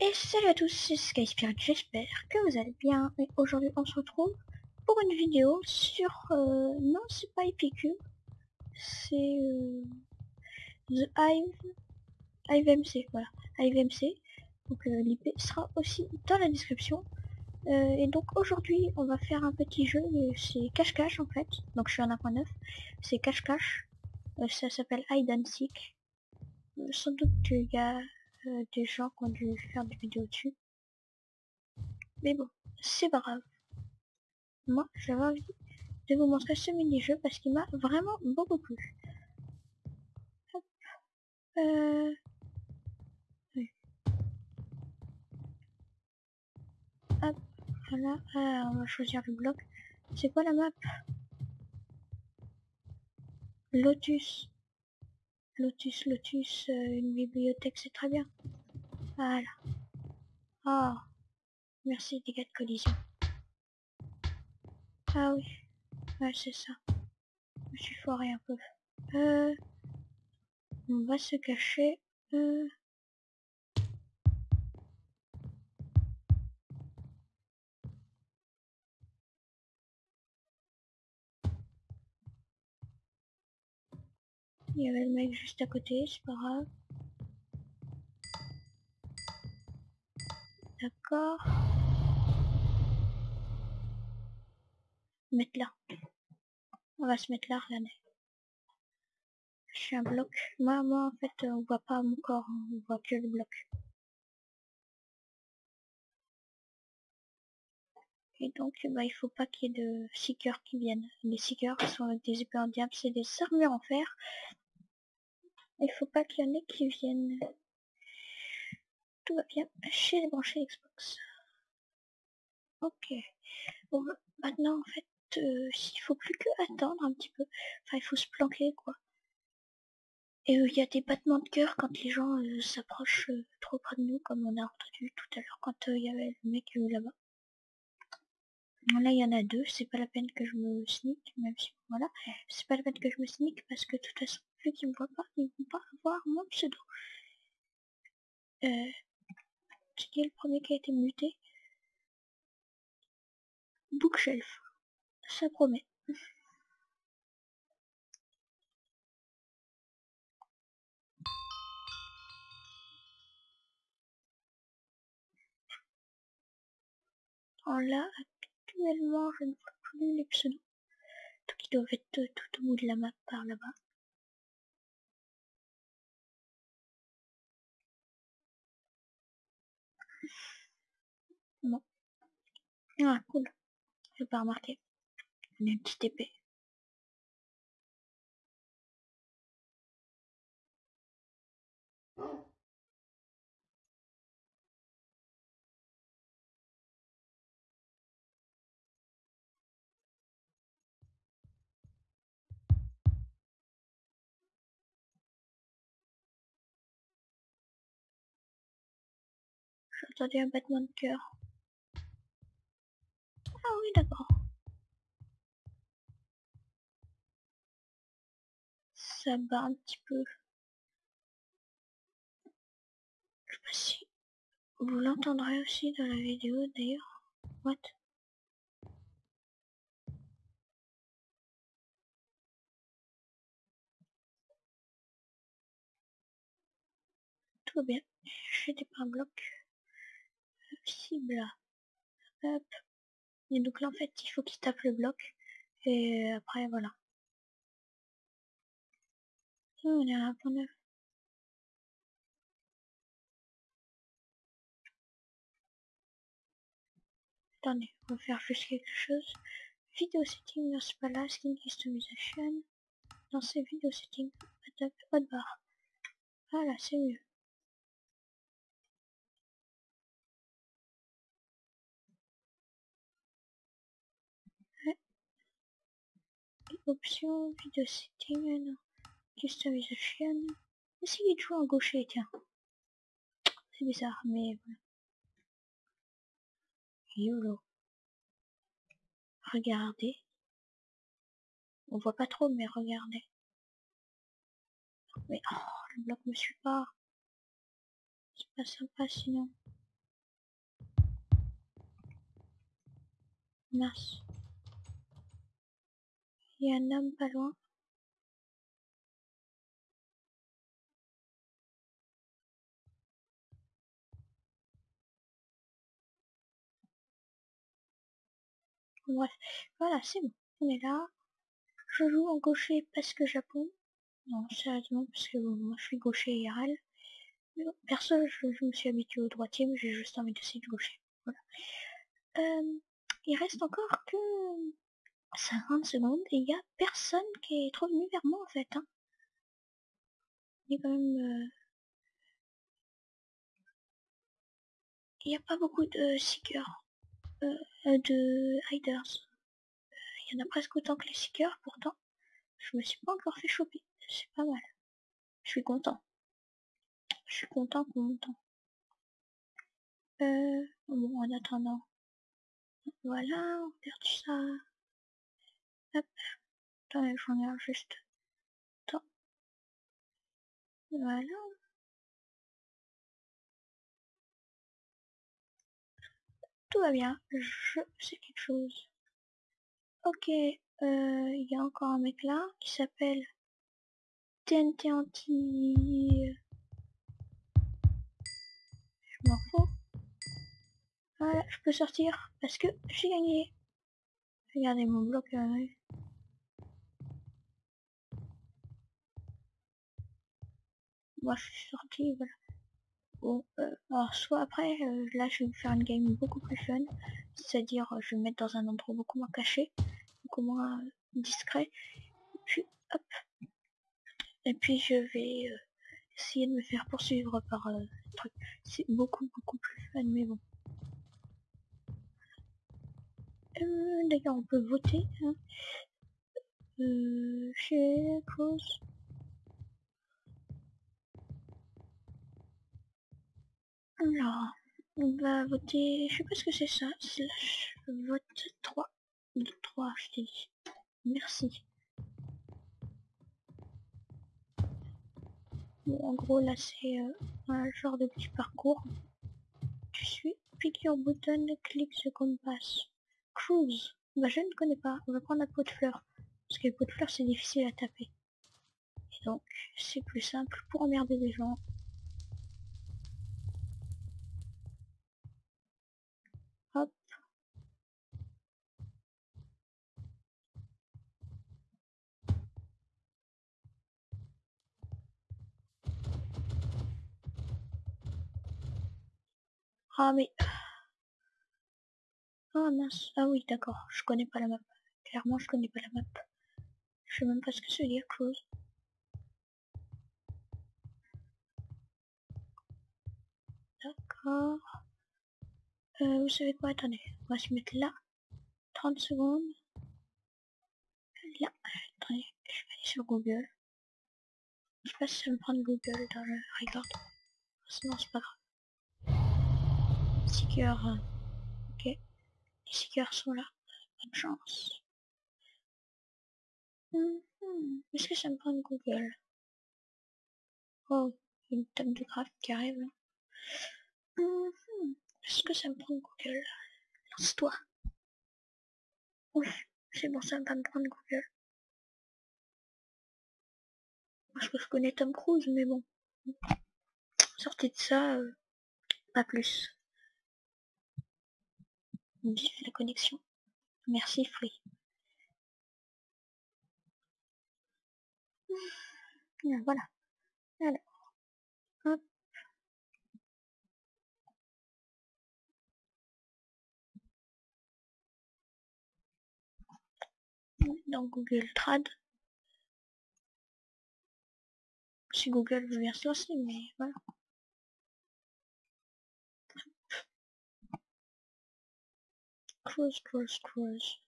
Et salut à tous, c'est Sky Spirit, j'espère que vous allez bien. Et aujourd'hui on se retrouve pour une vidéo sur... euh, non, c'est pas Epicube, c'est euh, The Hive, HiveMC, voilà, HiveMC. Donc euh, l'IP sera aussi dans la description. Euh, et donc aujourd'hui on va faire un petit jeu, euh, c'est cache-cache en fait. Donc je suis en 1.9, c'est cache-cache. Euh, ça s'appelle Hide and Seek. Euh, sans doute qu'il y a euh, des gens qui ont dû faire des vidéos dessus. Mais bon, c'est pas grave. Moi, j'avais envie de vous montrer ce mini-jeu parce qu'il m'a vraiment beaucoup plu. Hop. Euh... Hop, voilà. Ah, on va choisir le bloc. C'est quoi la map? Lotus. Lotus, Lotus, euh, une bibliothèque, c'est très bien. Voilà. Oh, merci dégâts de collision. Ah oui, ouais, c'est ça. Je suis foiré un peu. Euh, on va se cacher. Euh, Il y avait le mec juste à côté, c'est pas grave. D'accord. Mettre là. On va se mettre là, regardez. Je suis un bloc. Moi, moi, en fait, on voit pas mon corps, hein, on voit que le bloc. Et donc, bah, il faut pas qu'il y ait de seekers qui viennent. Les seekers sont des épées en diable, c'est des armures en fer. Il faut pas qu'il y en ait qui viennent. Tout va bien. J'ai débranché Xbox. Ok. Bon, maintenant, en fait, euh, il faut plus que attendre un petit peu. Enfin, il faut se planquer, quoi. Et il y a des battements de cœur quand les gens euh, s'approchent euh, trop près de nous, comme on a entendu tout à l'heure quand il y avait le mec là-bas. Là, il y en a deux, c'est pas la peine que je me sneak, même si, voilà, c'est pas la peine que je me sneak parce que de toute façon, vu qu'ils me voient pas, ils vont pas avoir mon pseudo. Euh, qui est le premier qui a été muté? Bookshelf. Ça promet. Alors là, actuellement, je ne vois plus les pseudos. Donc ils doivent être tout au bout de la map par là-bas. Bon. Ah, cool. Je pas remarqué. Une petite épée. J'ai entendu un battement de cœur. Ah oui, d'accord. Ça bat un petit peu. Je sais pas si vous l'entendrez aussi dans la vidéo d'ailleurs. What Tout va bien. J'ai des points blocs. Cible. Hop. Et donc là en fait il faut qu'il tape le bloc. Et après voilà. On est à un point neuf. Attendez, on va faire juste quelque chose. Vidéo setting, non c'est pas skin customization. Dans ces vidéos setting, attaque hotbar. Voilà, c'est mieux. Options, vidéo setting, customization. Essayez de jouer en gaucher, tiens. C'est bizarre, mais voilà. YOLO. Regardez. On voit pas trop, mais regardez. Mais oh, le bloc me suit pas. C'est pas sympa sinon. Mince. A un homme pas loin. Bref, voilà, c'est bon. On est là. Je joue en gaucher parce que Japon. Non, sérieusement, parce que moi je suis gaucher IRL. perso, je, me suis habitué au droitier, mais j'ai juste envie d'essayer de gaucher. Voilà. Euh, il reste encore que 50 secondes et il y a personne qui est trop venu vers moi en fait. Hein. Il y a quand même... Euh, n'y a pas beaucoup de seekers, euh, de hiders. Il y en a presque autant que les seekers pourtant. Je me suis pas encore fait choper. C'est pas mal. Je suis content. Je suis content, content. Euh, bon, en attendant. Voilà, on perd ça. Hop. Attends, je regarde juste. Attends. Voilà. Tout va bien. Je sais quelque chose. Ok. Euh, il y a encore un mec là qui s'appelle TNT anti... Je m'en fous. Voilà, je peux sortir parce que j'ai gagné. Regardez mon bloc. Euh... Moi je suis sorti, voilà. Bon, euh, alors soit après, euh, là je vais faire une game beaucoup plus fun. C'est-à-dire, euh, je vais me mettre dans un endroit beaucoup moins caché, beaucoup moins discret. Puis hop, et puis je vais euh, essayer de me faire poursuivre par euh, truc. C'est beaucoup beaucoup plus fun mais bon. Euh, D'ailleurs on peut voter. Hein. Euh, chez cause. Alors, on va voter, je sais pas ce que c'est ça, slash vote 3. 3, je t'ai dit. Merci. en gros, là, c'est euh, un genre de petit parcours. Tu suis, pick your button, clique ce qu'on Cruise. Bah, je ne connais pas. On va prendre la peau de fleur. Parce que la peau de fleur, c'est difficile à taper. Et donc, c'est plus simple pour emmerder les gens. Hop. Ah mais... Ah mince, ah oui d'accord, je connais pas la map. Clairement je connais pas la map. Je sais même pas ce que ça veut dire. D'accord. Euh, vous savez quoi, attendez, on va se mettre là. 30 secondes. Là, attendez, je vais aller sur Google. Je sais pas si ça me prend Google dans le record. Sinon c'est pas grave. Seekers. Ok. Les seekers sont là. Bonne chance. Mhm. Est-ce que ça me prend Google Oh, une table de graphe qui arrive. Mhm. Est-ce que ça me prend Google Lance-toi. Oui, c'est bon, ça va me prendre Google. Parce que je connais Tom Cruise, mais bon. Sortez de ça, euh, pas plus. La connexion. Merci Free. Voilà. Alors. Hop. Dans Google Trad. Si Google veut bien lancer, mais voilà. Cruise, cruise, cruise.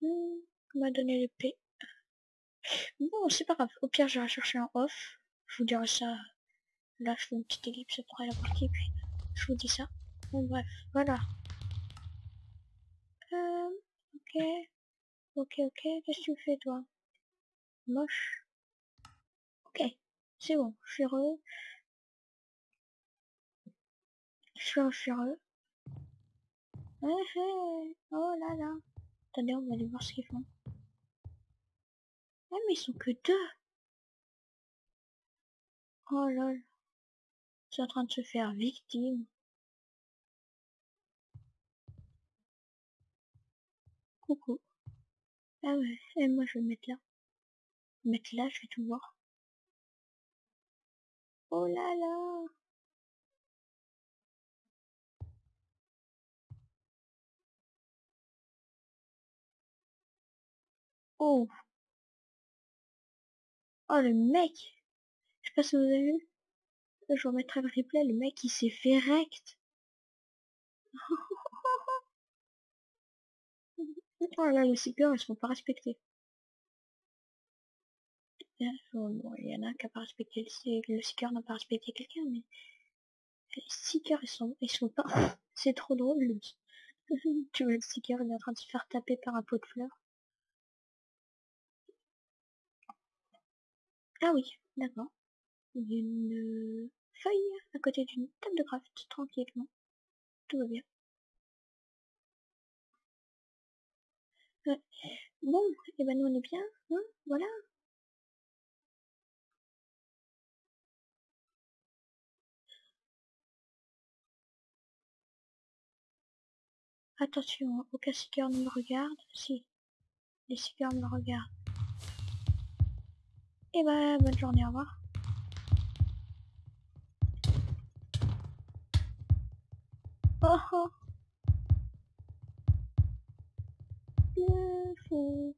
Hmm, m'a donné l'épée. Bon, c'est pas grave. Au pire, j'irai chercher un off. Je vous dirai ça. Là, je fais une petite ellipse après la partie, puis je vous dis ça. Bon, bref, voilà. Euh, ok. Ok, ok. Qu'est-ce que tu fais, toi? Moche. Ok. C'est bon, un furieux. Eh, eh, Oh là là. Attendez, on va aller voir ce qu'ils font. Ah mais ils sont que deux. Oh là là. Ils sont en train de se faire victime. Coucou. Ah ouais, et moi je vais me mettre là. Mettre là, je vais tout voir. Oh là là! Oh! Oh le mec! Je sais pas si vous avez vu. Je vous remettrai le replay, le mec il s'est fait rect. oh là, les seekers ils se font pas Bon, il y en a qui n'a pas respecté le, le seeker n'a pas respecté quelqu'un, mais les seekers ils sont ils sont pas. C'est trop drôle. tu vois le seeker il est en train de se faire taper par un pot de fleurs. Ah oui, d'accord. Il y a une feuille à côté d'une table de craft, tranquillement. Tout va bien. Ouais. Bon, et eh ben nous on est bien, hein, voilà. Attention, aucun seeker ne me regarde. Si, les seekers me regardent. Et bah, bonne journée, au revoir. Oh oh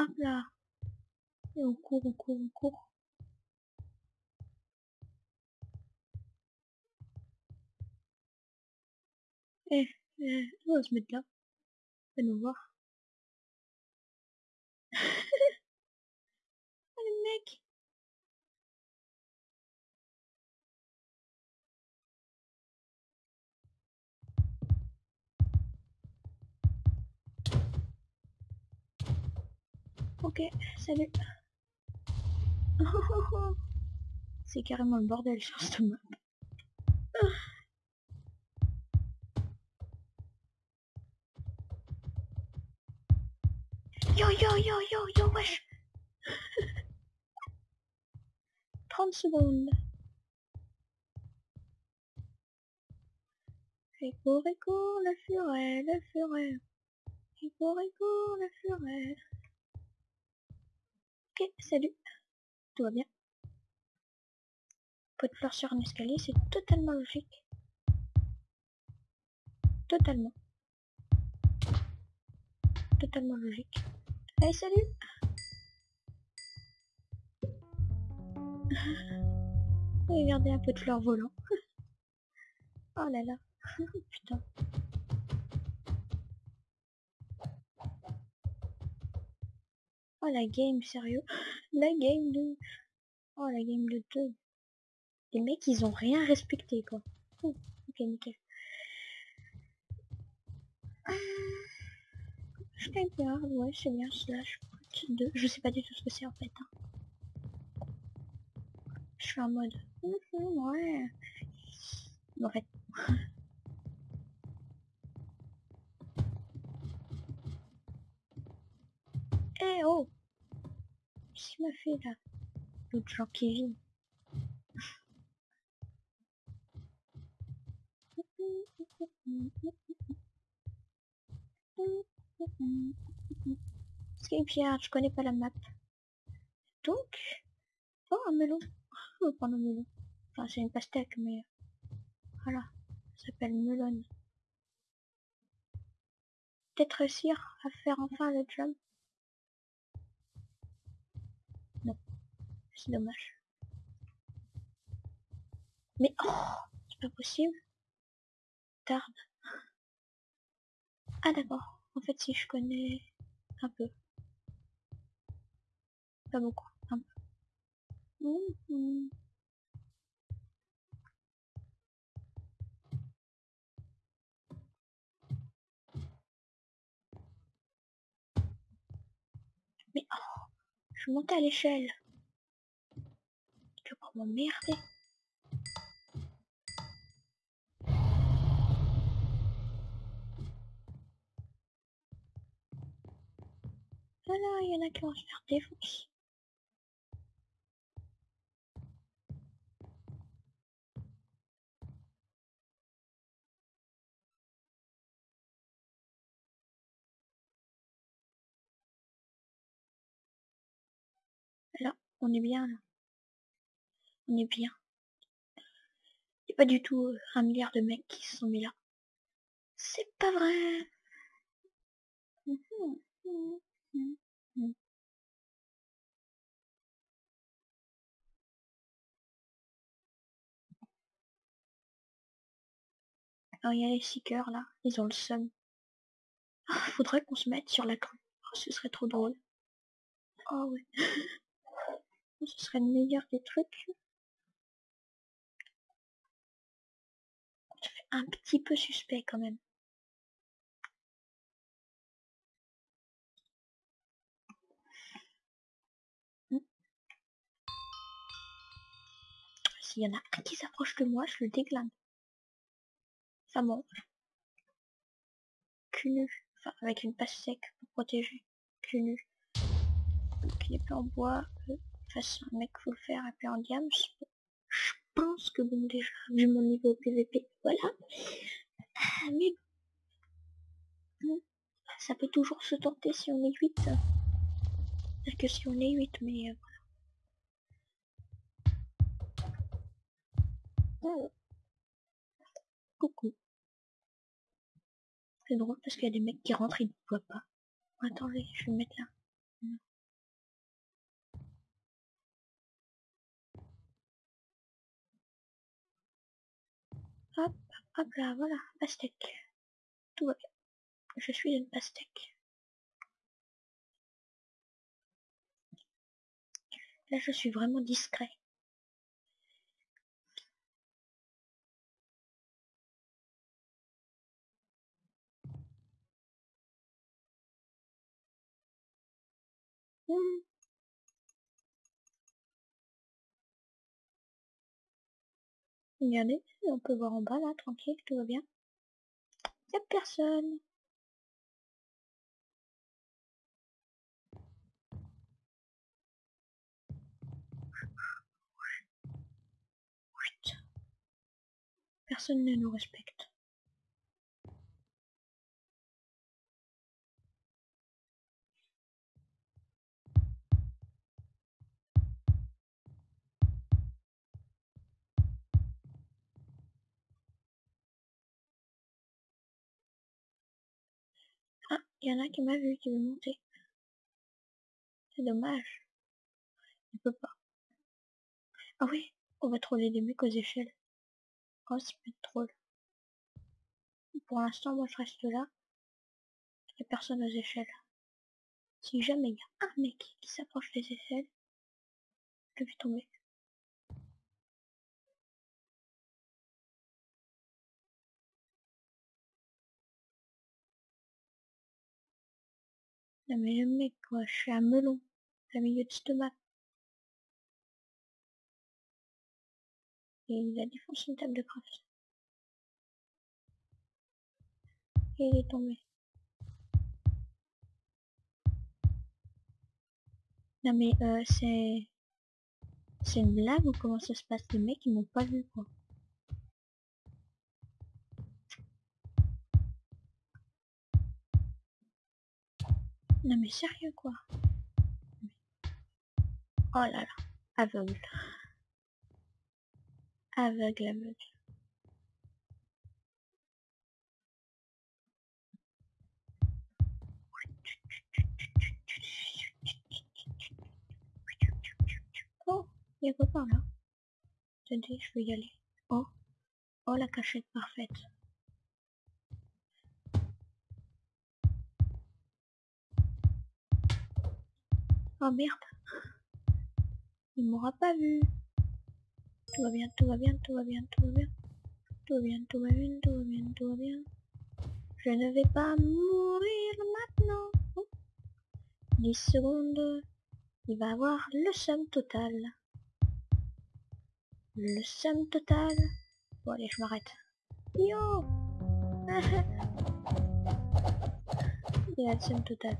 Hop là Et on court, on court, on court. Eh, eh, on va se mettre là. Va nous voir. oh le mec Ok, salut. C'est carrément le bordel sur cette map. Yo yo yo yo yo wesh 30 secondes. Et court et court le furet, le furet. Et court et court le furet. Salut. Tout va bien. Pot de fleurs sur un escalier, c'est totalement logique. Totalement. Totalement logique. Allez, salut Regardez un peu de fleurs volant. oh là là. Putain. Oh la game, sérieux? La game de... Oh la game de 2. Les mecs, ils ont rien respecté, quoi. ok, nickel. Bien, ouais, c'est bien, slash 2. Je sais pas du tout ce que c'est, en fait. Hein. Je suis en mode... ouais. En fait... Eh oh Qu'est-ce qu'il m'a fait là? L'autre genre Kevin. Pierre, je connais pas la map. Donc... Oh, un melon. On va prendre un melon. Enfin, c'est une pastèque, mais... Voilà. Ça s'appelle melon. Peut-être réussir à faire enfin le jump. C'est dommage. Mais oh, c'est pas possible. Tard. Ah d'accord. En fait, si je connais un peu. Pas beaucoup, un peu. Mais oh, je monte à l'échelle. M'emmerder. Voilà, il y en a qui vont se faire défoncer. Là, on est bien là. On est bien. Il n'y a pas du tout euh, un milliard de mecs qui se sont mis là. C'est pas vrai. Alors il y a les seekers là, ils ont le seum. Ah, faudrait qu'on se mette sur la crue. Oh, ce serait trop drôle. Oh ouais. ce serait le meilleur des trucs. Un petit peu suspect quand même. Hmm. S'il y en a un qui s'approche de moi, je le déglane. Ça mange. Cul nu. Enfin, avec une passe sec pour protéger. Cul nu. Donc il est pas en bois. Euh, face un mec faut le faire et puis en diams. Pense que bon déjà, vu mon niveau PVP, voilà. Ah, mais ça peut toujours se tenter si on est 8. C'est que si on est 8, mais euh. Oh. Coucou. C'est drôle parce qu'il y a des mecs qui rentrent, ils ne voient pas. Attendez, je vais me mettre là. Hop, hop là, voilà, pastèque. Tout va bien. Je suis une pastèque. Là, je suis vraiment discret. Hmm. Regardez, on peut voir en bas là, tranquille, tout va bien. Y a personne. Personne ne nous respecte. Il y en a qui m'a vu, qui veut monter. C'est dommage. Il peut pas. Ah oui, on va troller des mecs aux échelles. Oh, ça peut être drôle. Pour l'instant, moi je reste là. Il n'y a personne aux échelles. Si jamais il y a un mec qui s'approche des échelles, je vais tomber. Non mais le mec quoi, je suis un melon. Un milieu de stomac. Et il a défoncé une table de craft. Et il est tombé. Non mais euh, c'est... C'est une blague ou comment ça se passe? Les mecs ils m'ont pas vu quoi. Non mais sérieux quoi. Oh là là, aveugle. Aveugle, aveugle. Oh, il y a quoi par là? Attendez, je vais y aller. Oh, oh la cachette parfaite. Oh merde. Il m'aura pas vu. Tout va bien, tout va bien, tout va bien, tout va bien. Tout va bien, tout va bien, tout va bien, tout va bien. Je ne vais pas mourir maintenant. Oh. 10 secondes. il va avoir le somme total. Le somme total. Bon allez, je m'arrête. Yo Il a le somme total.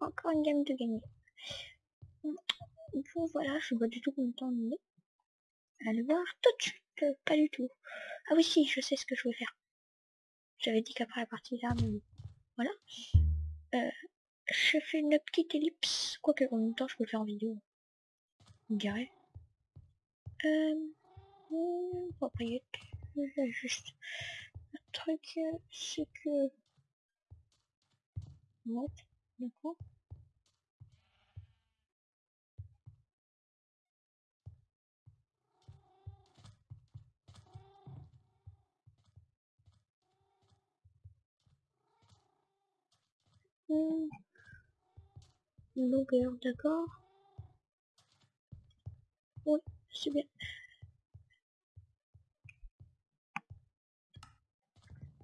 Encore une game de gagner. Bon voilà, je vois du tout temps on est. Allez voir tout de suite, euh, pas du tout. Ah oui si, je sais ce que je vais faire. J'avais dit qu'après la partie là, mais voilà. Euh, je fais une petite ellipse, quoique en même temps je peux le faire en vidéo. On dirait. Euh, propriété, juste un truc, c'est que... D'accord longueur, d'accord Oui, c'est bien.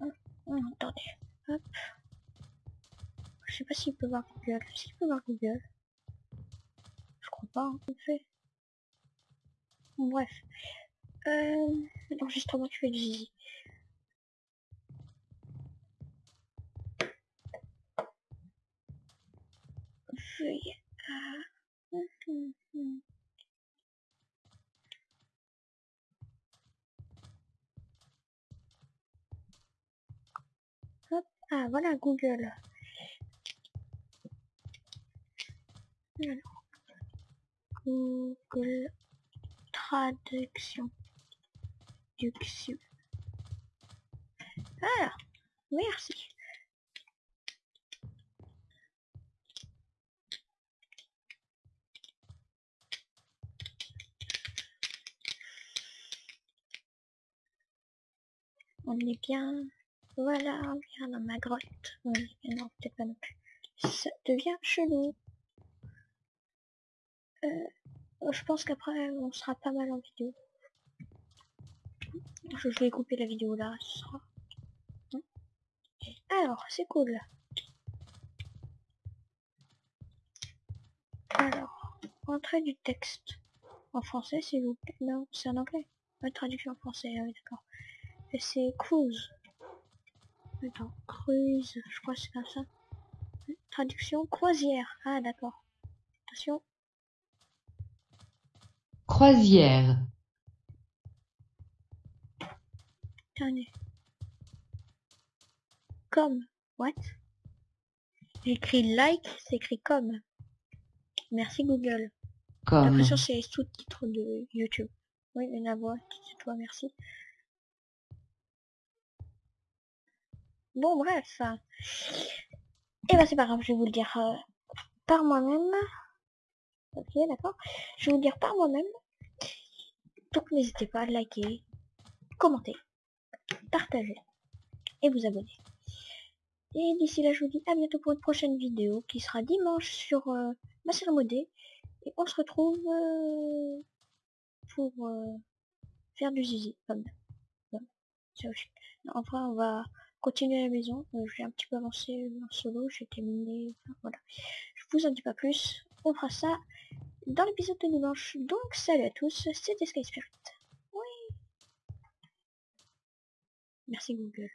Ah, ah. Je sais pas s'il peut voir Google. S'il peut voir Google. Je crois pas, en fait. Bref. Euh, l'enregistrement tu fais du zizi. Euh... Hop. Ah, voilà Google. Google Traduction. Traduction. Voilà. Merci. On est bien. Voilà, on vient dans ma grotte. Oui, non, peut-être pas non plus. Ça devient chelou. Euh, je pense qu'après, on sera pas mal en vidéo. Je vais couper la vidéo là, ce sera. Hein Alors, c'est cool. Alors, entrée du texte. En français, s'il vous plaît. Non, c'est en anglais. La traduction en français, oui, d'accord. Et c'est cruise. Attends, cruise, je crois que c'est comme ça. Traduction croisière. Ah d'accord. Attention. Croisière. Comme. What? J'écris like, c'est écrit comme. Merci Google. Comme. L'impression c'est les sous-titres de YouTube. Oui, une voix, c'est toi, merci. Bon, bref. Et bah c'est pas grave, je vais vous le dire euh, par moi-même. Ok, d'accord. Je vais vous le dire par moi-même. Donc n'hésitez pas à liker, commenter, partager et vous abonner. Et d'ici là, je vous dis à bientôt pour une prochaine vidéo qui sera dimanche sur euh, ma salle modée. Et on se retrouve euh, pour euh, faire du zizi. Comme Enfin, on va continuer à la maison. Euh, j'ai un petit peu avancé en solo, j'ai terminé. Enfin, voilà. Je vous en dis pas plus. On fera ça dans l'épisode de dimanche. Donc, salut à tous, c'était Sky Spirit. Oui. Merci Google.